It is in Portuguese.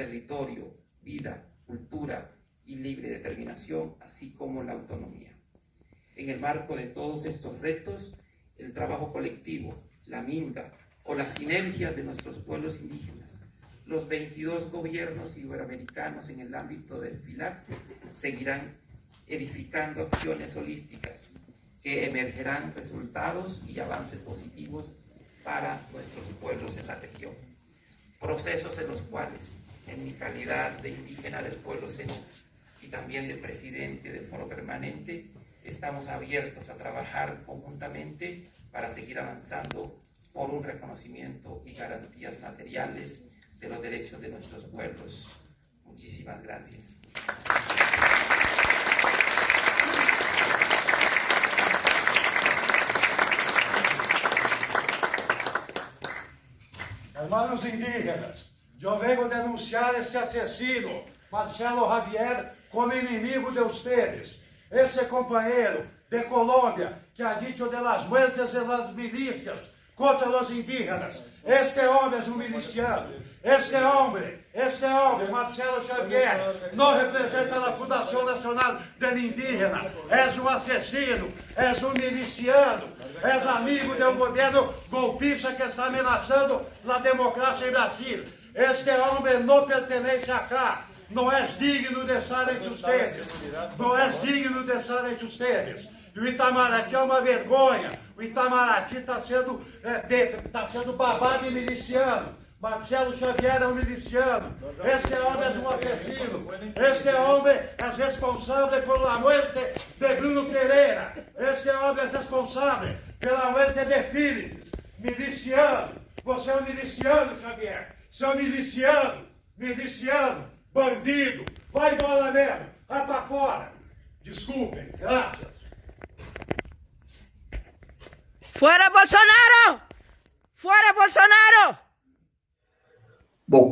territorio, vida, cultura y libre determinación, así como la autonomía. En el marco de todos estos retos, el trabajo colectivo, la minga o la sinergia de nuestros pueblos indígenas, los 22 gobiernos iberoamericanos en el ámbito del FILAC seguirán edificando acciones holísticas que emergerán resultados y avances positivos para nuestros pueblos en la región. Procesos en los cuales, en mi calidad de indígena del pueblo Zenú y también de presidente del Foro Permanente, estamos abiertos a trabajar conjuntamente para seguir avanzando por un reconocimiento y garantías materiales de los derechos de nuestros pueblos. Muchísimas gracias. Hermanos indígenas, eu venho denunciar esse assassino, Marcelo Javier, como inimigo de ustedes. Esse companheiro de Colômbia que ha dicho de las muertes de las milícias contra os indígenas. Este homem é um miliciano. Este homem, este homem, Marcelo Xavier, não representa a Fundação Nacional del Indígena. És um assassino, és um miliciano, és amigo de um governo golpista que está ameaçando a democracia em Brasil. Este homem não pertence a cá. Não és digno de estar entre ustedes. Não és digno de estar entre ustedes. E o Itamaraty é uma vergonha. O Itamaraty está sendo, é, tá sendo babado e miliciano. Marcelo Xavier é um miliciano. Esse homem é um assassino. Esse homem é responsável pela morte de Bruno Pereira. Esse homem é responsável pela morte de Philips. Miliciano. Você é um miliciano, Xavier. Um miliciano. Miliciano. Bandido. Vai embora mesmo. Vai para fora. Desculpem. Graças. ¡Fuera Bolsonaro! ¡Fuera Bolsonaro! Bom,